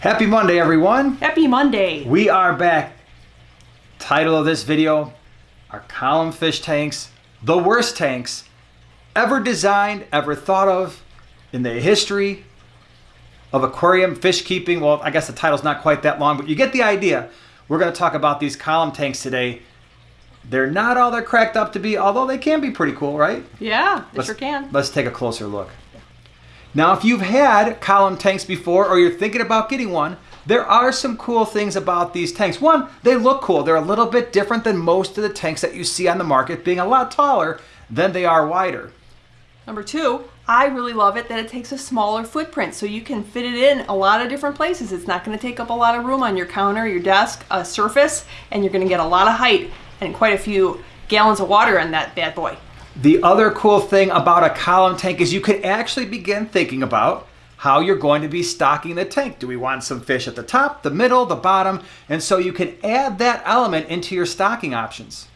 Happy Monday, everyone. Happy Monday. We are back. Title of this video, our column fish tanks, the worst tanks ever designed, ever thought of in the history of aquarium fish keeping. Well, I guess the title's not quite that long, but you get the idea. We're going to talk about these column tanks today. They're not all they're cracked up to be, although they can be pretty cool, right? Yeah, they let's, sure can. Let's take a closer look. Now, if you've had column tanks before or you're thinking about getting one, there are some cool things about these tanks. One, they look cool. They're a little bit different than most of the tanks that you see on the market, being a lot taller than they are wider. Number two, I really love it that it takes a smaller footprint so you can fit it in a lot of different places. It's not going to take up a lot of room on your counter, your desk, a surface, and you're going to get a lot of height and quite a few gallons of water in that bad boy. The other cool thing about a column tank is you could actually begin thinking about how you're going to be stocking the tank. Do we want some fish at the top, the middle, the bottom? And so you can add that element into your stocking options.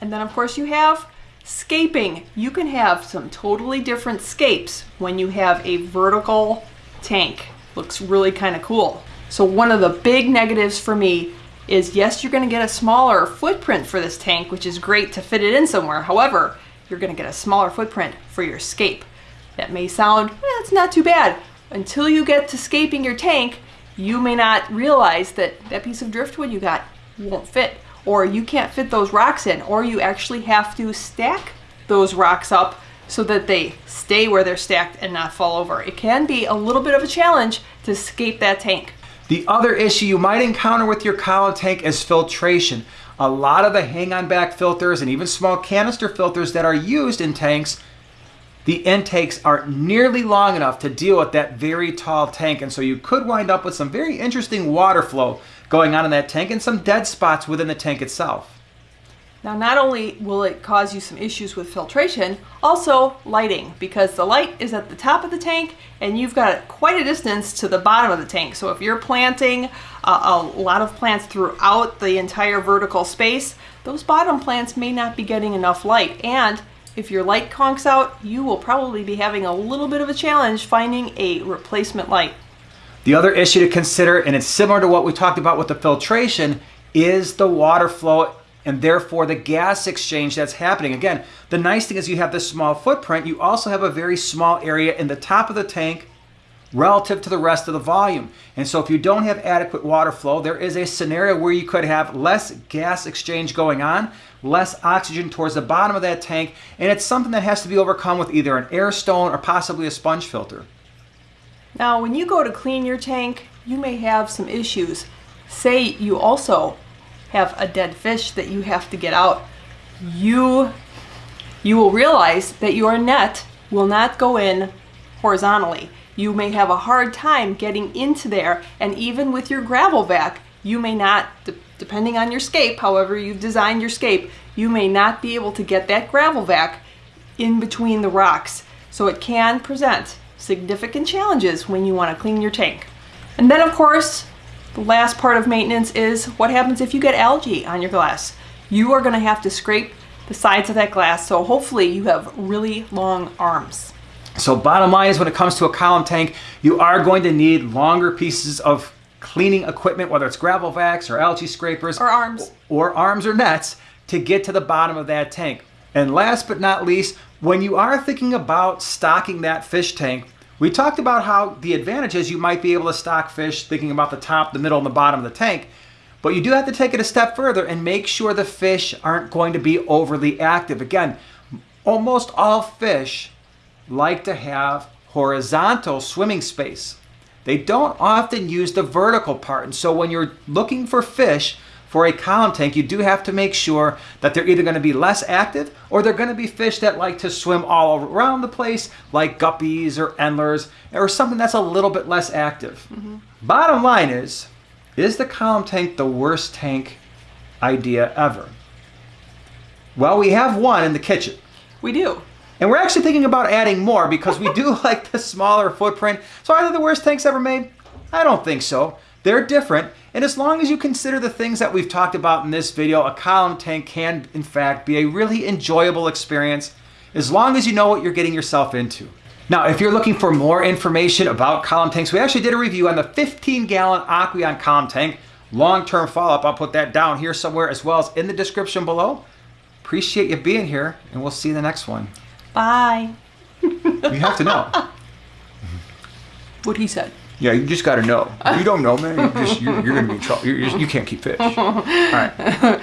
And then of course you have scaping. You can have some totally different scapes when you have a vertical tank. Looks really kind of cool. So one of the big negatives for me is yes, you're going to get a smaller footprint for this tank, which is great to fit it in somewhere. However, you're going to get a smaller footprint for your scape. That may sound, eh, it's not too bad. Until you get to scaping your tank, you may not realize that that piece of driftwood you got won't fit, or you can't fit those rocks in, or you actually have to stack those rocks up so that they stay where they're stacked and not fall over. It can be a little bit of a challenge to scape that tank. The other issue you might encounter with your column tank is filtration. A lot of the hang-on back filters and even small canister filters that are used in tanks, the intakes aren't nearly long enough to deal with that very tall tank. And so you could wind up with some very interesting water flow going on in that tank and some dead spots within the tank itself. Now not only will it cause you some issues with filtration, also lighting, because the light is at the top of the tank and you've got quite a distance to the bottom of the tank. So if you're planting uh, a lot of plants throughout the entire vertical space, those bottom plants may not be getting enough light. And if your light conks out, you will probably be having a little bit of a challenge finding a replacement light. The other issue to consider, and it's similar to what we talked about with the filtration, is the water flow and therefore the gas exchange that's happening. Again, the nice thing is you have this small footprint. You also have a very small area in the top of the tank relative to the rest of the volume. And so if you don't have adequate water flow, there is a scenario where you could have less gas exchange going on, less oxygen towards the bottom of that tank, and it's something that has to be overcome with either an air stone or possibly a sponge filter. Now, when you go to clean your tank, you may have some issues. Say you also have a dead fish that you have to get out, you, you will realize that your net will not go in horizontally. You may have a hard time getting into there, and even with your gravel vac, you may not, depending on your scape, however you've designed your scape, you may not be able to get that gravel vac in between the rocks. So it can present significant challenges when you want to clean your tank. And then of course, the last part of maintenance is what happens if you get algae on your glass. You are going to have to scrape the sides of that glass, so hopefully you have really long arms. So bottom line is when it comes to a column tank, you are going to need longer pieces of cleaning equipment, whether it's gravel vacs or algae scrapers. Or arms. Or arms or nets to get to the bottom of that tank. And last but not least, when you are thinking about stocking that fish tank, we talked about how the advantage is you might be able to stock fish thinking about the top, the middle, and the bottom of the tank. But you do have to take it a step further and make sure the fish aren't going to be overly active. Again, almost all fish like to have horizontal swimming space. They don't often use the vertical part. And so when you're looking for fish for a column tank, you do have to make sure that they're either going to be less active or they're going to be fish that like to swim all around the place, like guppies or endlers, or something that's a little bit less active. Mm -hmm. Bottom line is, is the column tank the worst tank idea ever? Well, we have one in the kitchen. We do. And we're actually thinking about adding more because we do like the smaller footprint. So are they the worst tanks ever made? I don't think so. They're different, and as long as you consider the things that we've talked about in this video, a column tank can, in fact, be a really enjoyable experience as long as you know what you're getting yourself into. Now, if you're looking for more information about column tanks, we actually did a review on the 15 gallon Aqueon column tank. Long term follow up, I'll put that down here somewhere as well as in the description below. Appreciate you being here, and we'll see you in the next one. Bye. You have to know. What he said. Yeah, you just got to know. You don't know, man, you just, you're, you're going to be in trouble. You're, you're, you can't keep fish. All right.